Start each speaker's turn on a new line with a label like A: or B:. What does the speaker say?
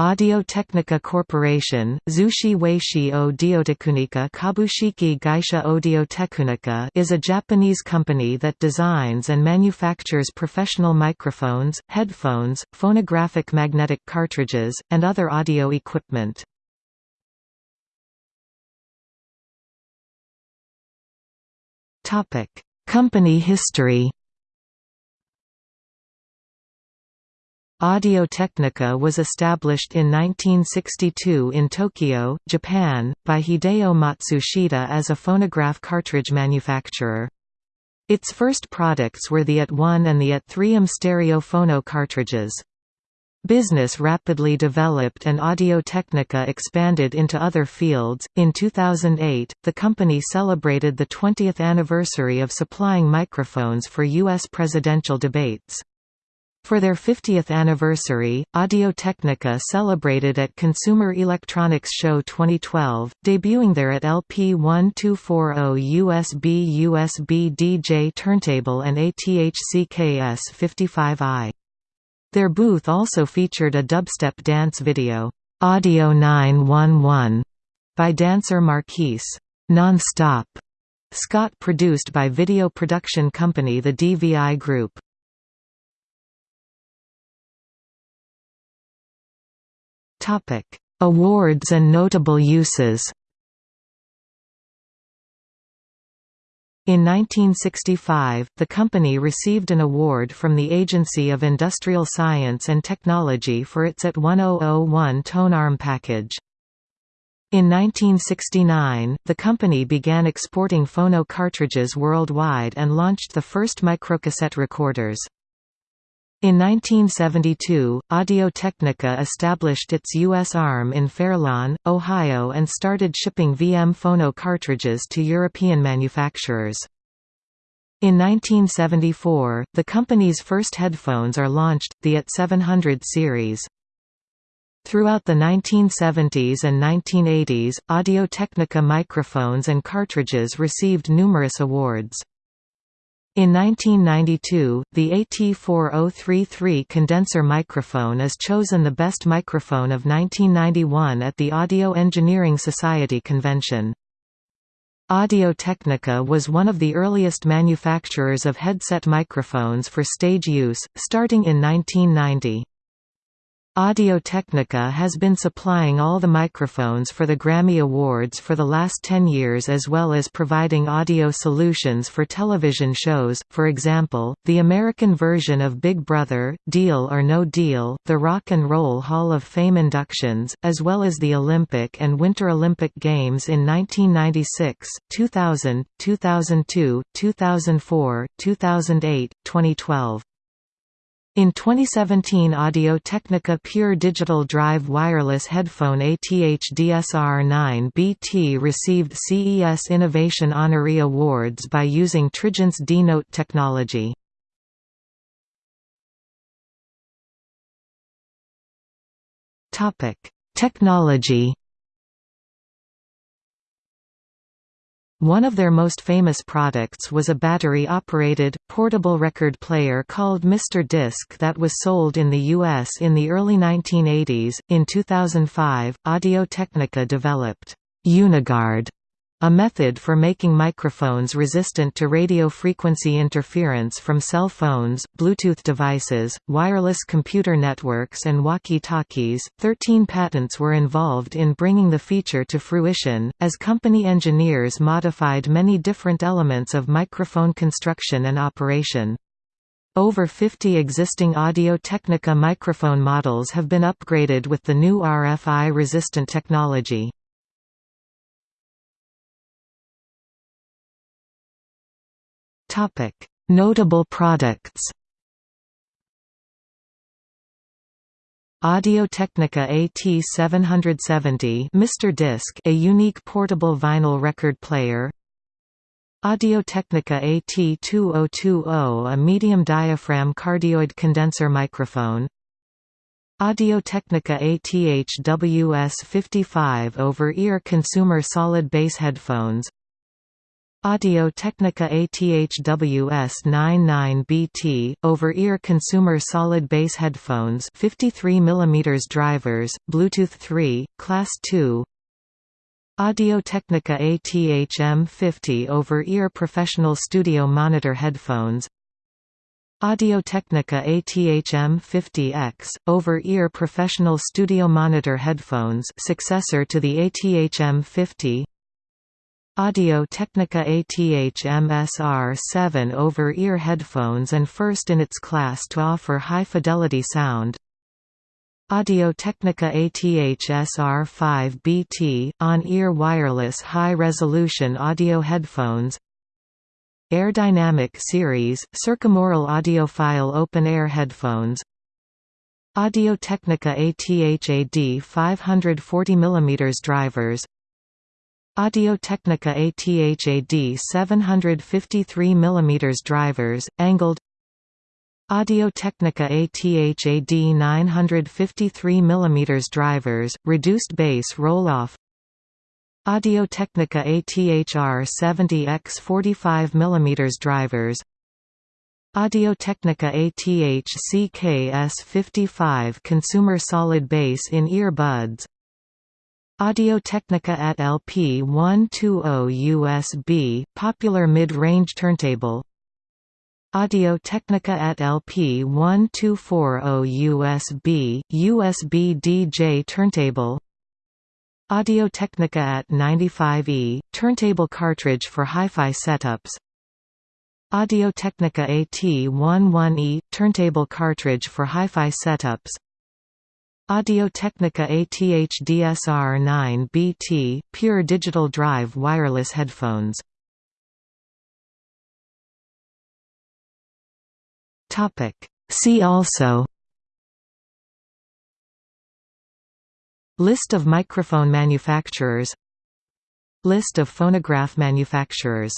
A: Audio-Technica Corporation, Zushi Weishi Audio-Technica Kabushiki Gaisha Audio-Technica is a Japanese company that designs and manufactures professional microphones, headphones, phonographic magnetic cartridges, and other audio equipment. Company history Audio-Technica was established in 1962 in Tokyo, Japan, by Hideo Matsushita as a phonograph cartridge manufacturer. Its first products were the AT1 and the AT3M stereo phono cartridges. Business rapidly developed and Audio-Technica expanded into other fields. In 2008, the company celebrated the 20th anniversary of supplying microphones for U.S. presidential debates. For their 50th anniversary, Audio-Technica celebrated at Consumer Electronics Show 2012, debuting there at LP1240 USB USB DJ turntable and ATH-CKS 55i. Their booth also featured a dubstep dance video, Audio 911, by dancer Marquese. Non-Stop, Scott produced by video production company The DVI Group. Topic: Awards and notable uses. In 1965, the company received an award from the Agency of Industrial Science and Technology for its AT1001 tone arm package. In 1969, the company began exporting phono cartridges worldwide and launched the first microcassette recorders. In 1972, Audio-Technica established its U.S. arm in Fairlawn, Ohio and started shipping VM phono cartridges to European manufacturers. In 1974, the company's first headphones are launched, the AT700 series. Throughout the 1970s and 1980s, Audio-Technica microphones and cartridges received numerous awards. In 1992, the AT4033 condenser microphone is chosen the best microphone of 1991 at the Audio Engineering Society convention. Audio-Technica was one of the earliest manufacturers of headset microphones for stage use, starting in 1990. Audio-Technica has been supplying all the microphones for the Grammy Awards for the last 10 years as well as providing audio solutions for television shows, for example, the American version of Big Brother, Deal or No Deal, the Rock and Roll Hall of Fame inductions, as well as the Olympic and Winter Olympic Games in 1996, 2000, 2002, 2004, 2008, 2012. In 2017 Audio-Technica Pure Digital Drive Wireless Headphone ATH-DSR-9BT received CES Innovation Honoree Awards by using Trigence's D-Note technology. Technology One of their most famous products was a battery-operated, portable record player called Mr. Disc that was sold in the U.S. in the early 1980s. In 2005, Audio-Technica developed Uniguard a method for making microphones resistant to radio frequency interference from cell phones, Bluetooth devices, wireless computer networks, and walkie talkies. Thirteen patents were involved in bringing the feature to fruition, as company engineers modified many different elements of microphone construction and operation. Over 50 existing Audio-Technica microphone models have been upgraded with the new RFI-resistant technology. Topic: Notable products. Audio-Technica AT770 Mr. Disc a unique portable vinyl record player Audio-Technica AT2020 a medium diaphragm cardioid condenser microphone Audio-Technica ATH-WS55 over-ear consumer solid bass headphones Audio-Technica ATHWS-99BT, over-ear consumer solid bass headphones 53 mm drivers, Bluetooth 3, Class 2 Audio-Technica ATH-M50 over-ear professional studio monitor headphones. Audio-Technica ATH-M50X, over-ear professional studio monitor headphones successor to the ATH-M50 Audio-Technica ATH-MSR7 over-ear headphones and first in its class to offer high-fidelity sound. Audio-Technica ATH-SR5BT, on-ear wireless high-resolution audio headphones. Airdynamic Series, circumaural audiophile open-air headphones. Audio-Technica ATH-AD 540 mm drivers Audio-Technica ATH-AD 753 mm drivers, angled. Audio-Technica ATH-AD 953 mm drivers, reduced bass roll-off. Audio-Technica ATH-R 70X 45 mm drivers. Audio-Technica ATH-CKS 55 consumer solid bass in ear buds Audio-Technica at LP120 USB, popular mid-range turntable. Audio-Technica at LP1240 USB, USB DJ turntable. Audio-Technica at 95E, turntable cartridge for hi-fi setups. Audio-Technica AT11E, turntable cartridge for hi-fi setups Audio-Technica ATH-DSR9BT, pure digital drive wireless headphones. Topic. See also. List of microphone manufacturers. List of phonograph manufacturers